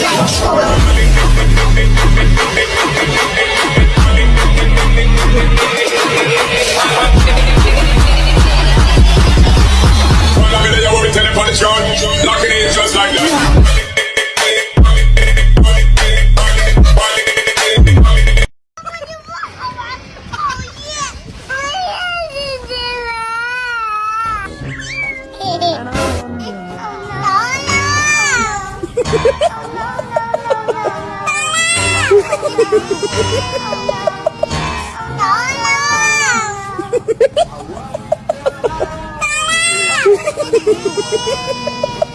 Josh. 到了！到了！哈哈哈哈哈！到了！哈哈哈哈哈！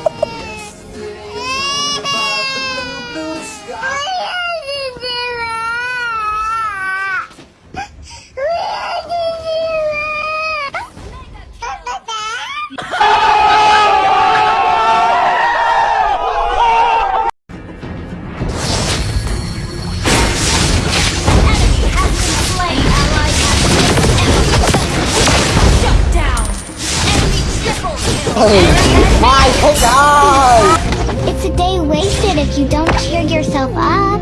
It's a day wasted if you don't cheer yourself up.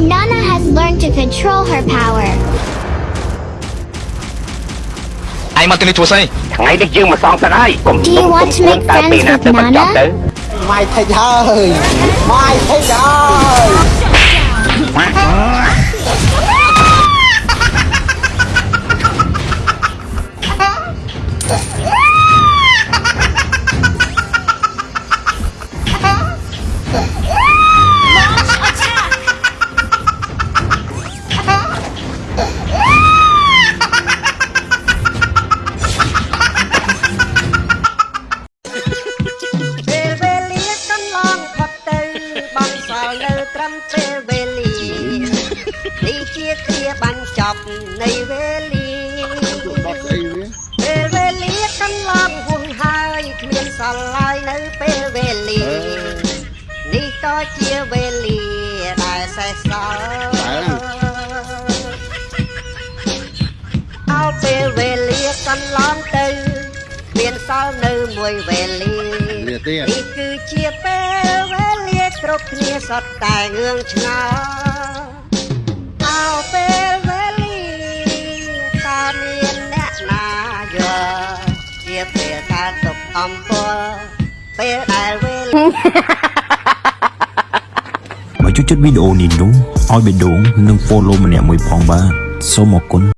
Nana has learned to control her power. ឯងមកទីនេះធ្វើស្អី ថ្ងៃនេះយើងមកសងសឹកហើយកុំ Do you want to make តើពេល friends ណា with ទៅបញ្ចប់ Nana? ទៅ ម៉ាយថេចហើយម៉ាយថេចហើយ បងសល់នៅត្រឹមពេលវេលានេះជាគ្រាបញ្ចប់នៃវេលាពេលវេលាកន្លងហួងហើយគ្មានសល់ឡើយនៅពេលវេលានេះក៏ជាវេលាដែលសេសសល់អោពេលវេលាកន្លងទៅមានសល់នៅមួយវេលាលាទៀតនេះគឺជាពេលវេលា គ្រប់គ្នាសុទ្ធតែងឿងឆ្ងល់អោពេលវេលាតើមានអ្នកណាយល់ជាពេលកើតទុកអំពលពេលដែលវេលាបើជួយចុចវីដេអូនេះនោះឲ្យបេះដូងនិង follow ម្នាក់មួយផងបាទសូមអរគុណ